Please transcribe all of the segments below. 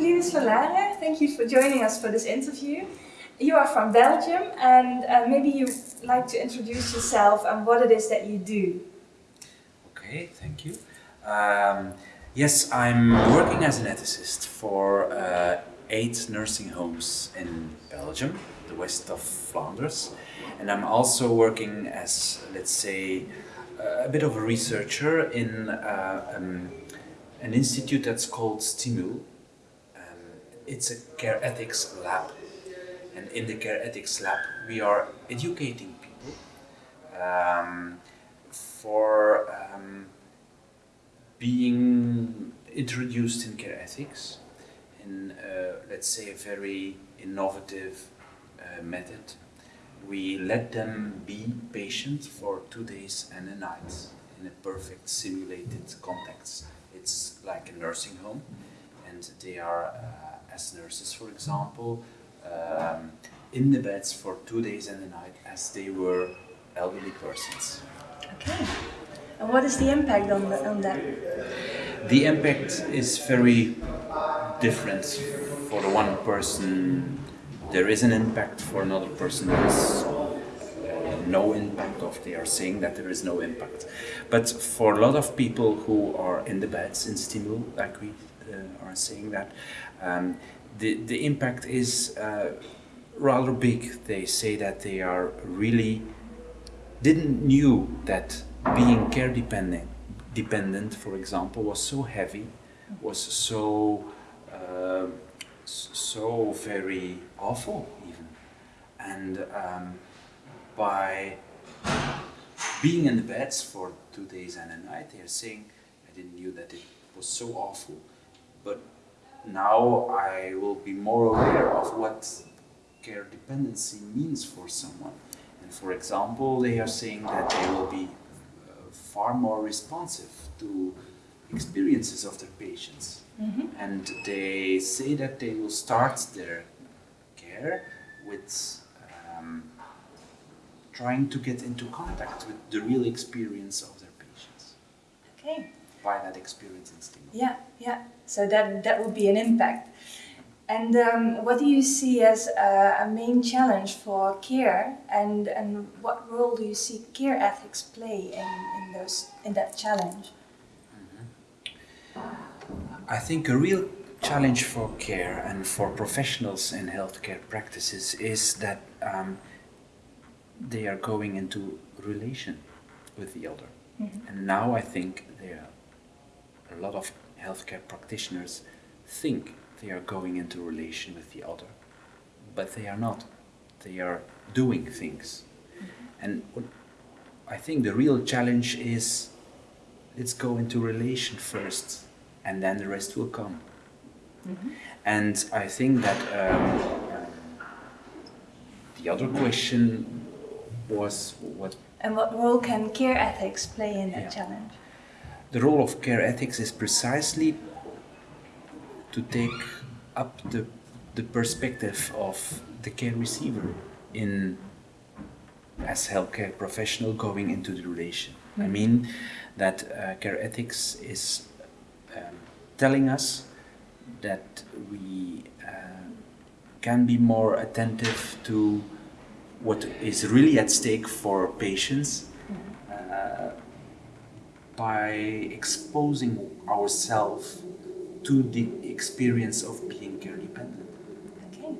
Linus Vanlaere. Thank you for joining us for this interview. You are from Belgium and uh, maybe you'd like to introduce yourself and what it is that you do. Okay, thank you. Um, yes, I'm working as an ethicist for uh, eight nursing homes in Belgium, the west of Flanders. And I'm also working as, let's say, a bit of a researcher in uh, um, an institute that's called Stimul. It's a care ethics lab. And in the care ethics lab, we are educating people um, for um, being introduced in care ethics in, uh, let's say, a very innovative uh, method. We let them be patient for two days and a night in a perfect simulated context. It's like a nursing home and they are, uh, as nurses for example, um, in the beds for two days and a night as they were elderly persons. Okay. And what is the impact on, the, on that? The impact is very different. For the one person there is an impact, for another person there is uh, no impact, or they are saying that there is no impact. But for a lot of people who are in the beds in Stimul, like we are saying that, um, the, the impact is uh, rather big. They say that they are really didn't knew that being care dependent, dependent, for example, was so heavy, was so uh, so very awful even, and um, by being in the beds for two days and a night, they are saying, I didn't knew that it was so awful, but now I will be more aware of what care dependency means for someone. And for example, they are saying that they will be uh, far more responsive to experiences of their patients. Mm -hmm. And they say that they will start their care with um, trying to get into contact with the real experience of their patients. Okay. By that experience in stimulus. Yeah, yeah. So that, that would be an impact. And um, what do you see as a, a, main challenge for care and, and what role do you see care ethics play in, in, those, in that challenge? Mm -hmm. I think a real challenge for care and for professionals in healthcare practices is that um, they are going into relation with the elder. Mm -hmm. And now I think they are a lot of healthcare practitioners think they are going into relation with the other, but they are not. They are doing things. Mm -hmm. And what I think the real challenge is let's go into relation first and then the rest will come. Mm -hmm. And I think that um, the other question was what... And what role can care ethics play in that yeah. challenge? The role of care ethics is precisely to take up the, the perspective of the care receiver in as healthcare professional going into the relation. Mm. I mean that uh, care ethics is um, telling us that we uh, can be more attentive to what is really at stake for patients mm-hmm. uh, by exposing ourselves to the experience of being care dependent. Okay,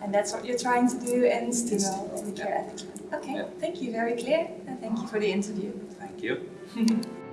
and that's what you're trying to do Stimul in the care. Okay, yeah. thank you, very clear, and thank you for the interview. Thank you.